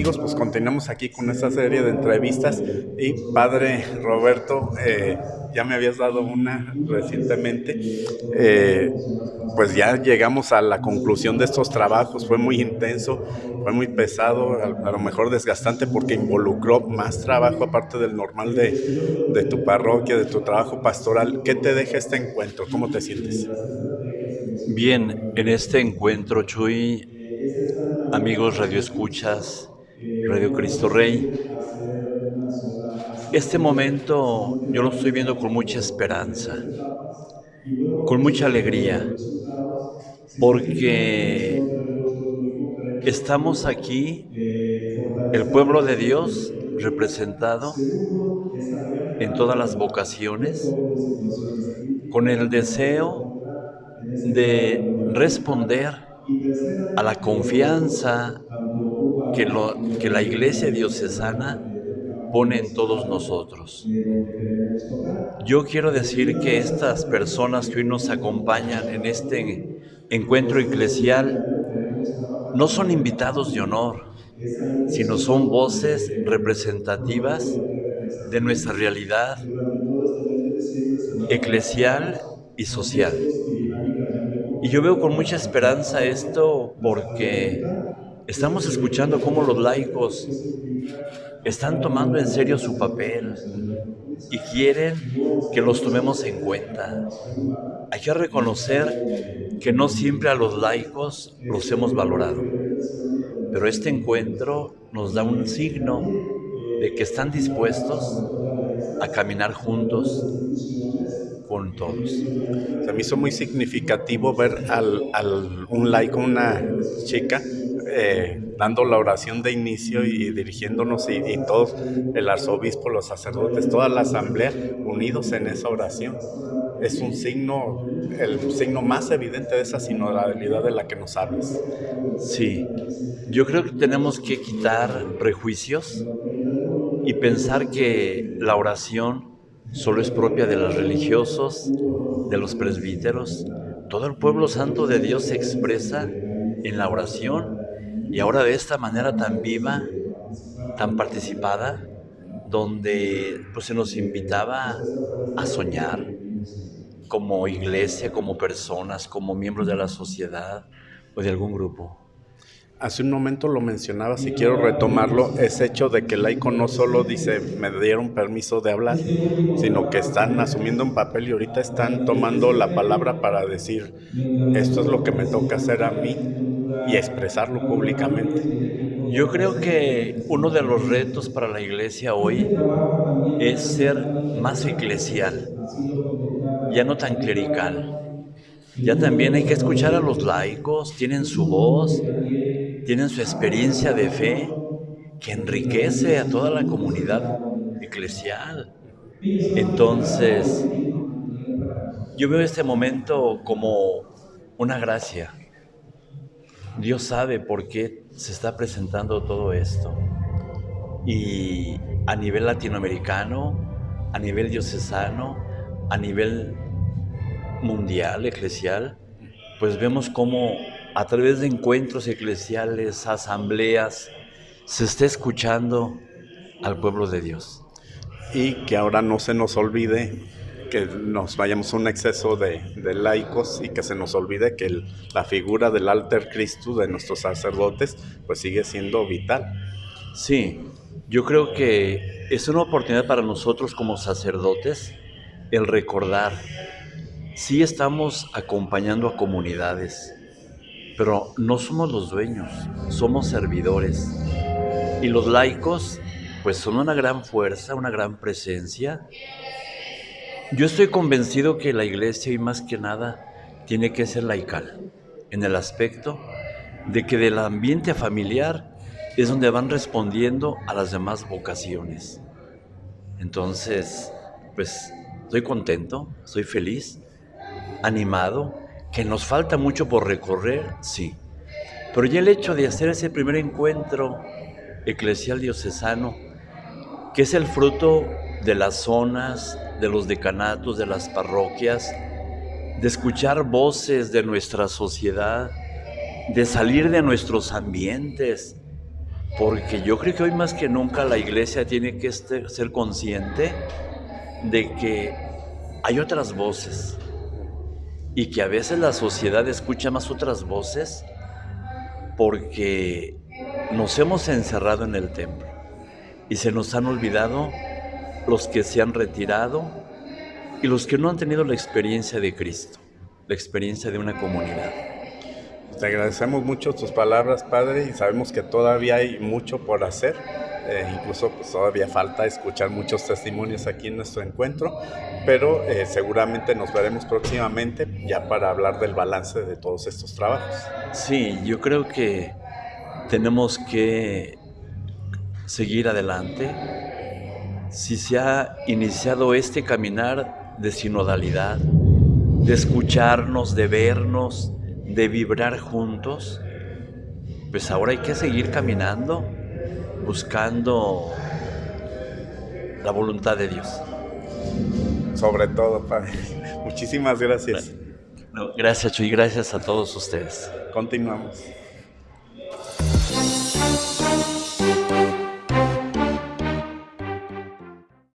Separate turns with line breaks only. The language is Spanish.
amigos, pues continuamos aquí con esta serie de entrevistas y padre Roberto, eh, ya me habías dado una recientemente, eh, pues ya llegamos a la conclusión de estos trabajos, fue muy intenso, fue muy pesado, a, lo mejor desgastante porque involucró más trabajo aparte del normal de, de tu parroquia, de tu trabajo pastoral. ¿Qué te deja este encuentro? ¿Cómo te sientes?
Bien, en este encuentro, Chuy, amigos radioescuchas, Radio Cristo Rey. Este momento yo lo estoy viendo con mucha esperanza, con mucha alegría, porque estamos aquí, el pueblo de Dios representado en todas las vocaciones, con el deseo de responder a la confianza que, lo, que la iglesia diocesana pone en todos nosotros. Yo quiero decir que estas personas que hoy nos acompañan en este encuentro eclesial no son invitados de honor, sino son voces representativas de nuestra realidad eclesial y social. Y yo veo con mucha esperanza esto porque estamos escuchando cómo los laicos están tomando en serio su papel y quieren que los tomemos en cuenta. Hay que reconocer que no siempre a los laicos los hemos valorado, pero este encuentro nos da un signo de que están dispuestos a caminar juntos con todos.
Se me hizo muy significativo ver al, al un laico, una chica, eh, dando la oración de inicio y dirigiéndonos y, y, todos, el arzobispo, los sacerdotes, toda la asamblea unidos en esa oración. Es un signo, el signo más evidente de esa sinodalidad de la que nos hablas.
Sí, yo creo que tenemos que quitar prejuicios y pensar que la oración solo es propia de los religiosos, de los presbíteros. Todo el pueblo santo de Dios se expresa en la oración y ahora de esta manera tan viva, tan participada, donde pues, se nos invitaba a soñar como iglesia, como personas, como miembros de la sociedad o de algún grupo.
Hace un momento lo mencionaba, si quiero retomarlo, ese hecho de que el laico no solo dice me dieron permiso de hablar, sino que están asumiendo un papel y ahorita están tomando la palabra para decir esto es lo que me toca hacer a mí y expresarlo públicamente.
Yo creo que uno de los retos para la iglesia hoy es ser más eclesial, ya no tan clerical. Ya también hay que escuchar a los laicos, tienen su voz, tienen su experiencia de fe que enriquece a toda la comunidad eclesial. Entonces, yo veo este momento como una gracia. Dios sabe por qué se está presentando todo esto. Y a nivel latinoamericano, a nivel diocesano, a nivel mundial, eclesial, pues vemos cómo a través de encuentros eclesiales, asambleas, se está escuchando al pueblo de Dios.
Y que ahora no se nos olvide que nos vayamos a un exceso de, de laicos y que se nos olvide que el, la figura del alter Christus de nuestros sacerdotes pues sigue siendo vital.
Sí, yo creo que es una oportunidad para nosotros como sacerdotes el recordar, sí estamos acompañando a comunidades, pero no somos los dueños, somos servidores. Y los laicos, pues son una gran fuerza, una gran presencia. Yo estoy convencido que la iglesia, y más que nada, tiene que ser laical, en el aspecto de que del ambiente familiar es donde van respondiendo a las demás vocaciones. Entonces, pues estoy contento, estoy feliz, animado que nos falta mucho por recorrer, sí. Pero ya el hecho de hacer ese primer encuentro eclesial diocesano, que es el fruto de las zonas, de los decanatos, de las parroquias, de escuchar voces de nuestra sociedad, de salir de nuestros ambientes. Porque yo creo que hoy más que nunca la iglesia tiene que este, ser consciente de que hay otras voces y que a veces la sociedad escucha más otras voces porque nos hemos encerrado en el templo y se nos han olvidado los que se han retirado y los que no han tenido la experiencia de Cristo, la experiencia de una comunidad.
Te agradecemos mucho tus palabras, Padre, y sabemos que todavía hay mucho por hacer. Eh, incluso pues, todavía falta escuchar muchos testimonios aquí en nuestro encuentro, pero eh, seguramente nos veremos próximamente ya para hablar del balance de todos estos trabajos.
Sí, yo creo que tenemos que seguir adelante. Si se ha iniciado este caminar de sinodalidad, de escucharnos, de vernos, de vibrar juntos, pues ahora hay que seguir caminando, buscando la voluntad de Dios.
Sobre todo, Padre. Muchísimas gracias.
gracias, Chuy, gracias a todos ustedes.
Continuamos.